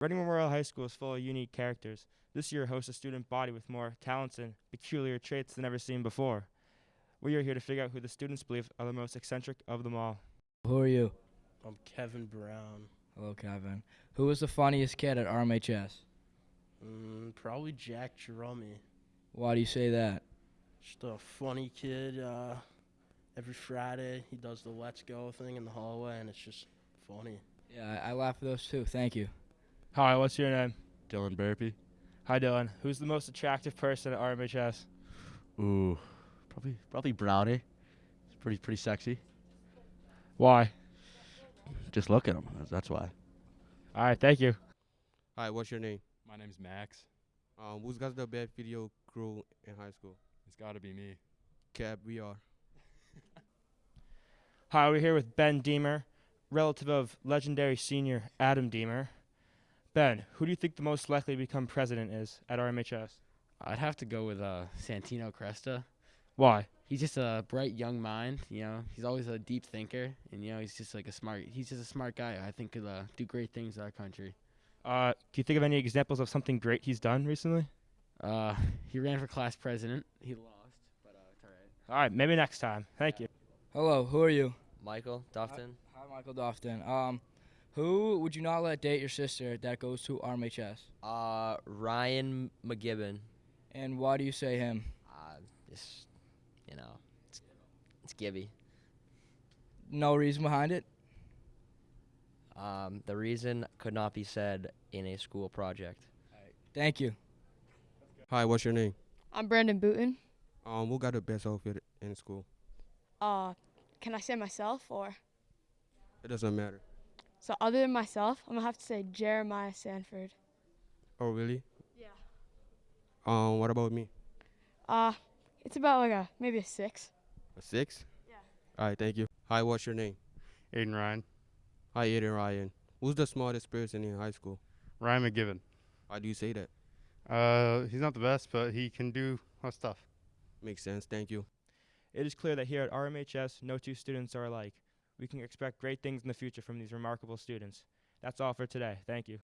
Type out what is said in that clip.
Reading Memorial High School is full of unique characters. This year hosts a student body with more talents and peculiar traits than ever seen before. We are here to figure out who the students believe are the most eccentric of them all. Who are you? I'm Kevin Brown. Hello, Kevin. Who was the funniest kid at RMHS? Mm, probably Jack Drummy. Why do you say that? Just a funny kid. Uh, every Friday he does the Let's Go thing in the hallway, and it's just funny. Yeah, I, I laugh at those too. Thank you. Hi, what's your name? Dylan Burpee. Hi, Dylan. Who's the most attractive person at RMHS? Ooh, probably probably Brownie. It's pretty pretty sexy. Why? Just look at him. That's, that's why. All right, thank you. Hi, what's your name? My name's Max. Um, who's got the best video crew in high school? It's got to be me. Cab, we are. Hi, we're here with Ben Deemer, relative of legendary senior Adam Deemer. Ben, who do you think the most likely to become president is at RMHS? I'd have to go with uh, Santino Cresta. Why? He's just a bright young mind. You know, he's always a deep thinker, and you know, he's just like a smart. He's just a smart guy. I think could uh, do great things in our country. Uh, can you think of any examples of something great he's done recently? Uh, he ran for class president. He lost, but uh, it's all right. All right, maybe next time. Thank you. Hello, who are you? Michael Dofton. Hi, Michael Dofton. Um, who would you not let date your sister that goes to RMHS? Uh, Ryan McGibbon. And why do you say him? Uh, just, you know, it's, it's Gibby. No reason behind it? Um, the reason could not be said in a school project. Thank you. Hi, what's your name? I'm Brandon Booton. Um, who got the best outfit in school? Uh, can I say myself or? It doesn't matter. So other than myself, I'm gonna have to say Jeremiah Sanford. Oh, really? Yeah. Um, what about me? Uh, it's about like a maybe a six. A six? Yeah. All right, thank you. Hi, what's your name? Aiden Ryan. Hi, Aiden Ryan. Who's the smartest person in high school? Ryan McGibbon. Why do you say that? Uh, he's not the best, but he can do a lot of stuff. Makes sense. Thank you. It is clear that here at RMHS, no two students are alike. We can expect great things in the future from these remarkable students. That's all for today. Thank you.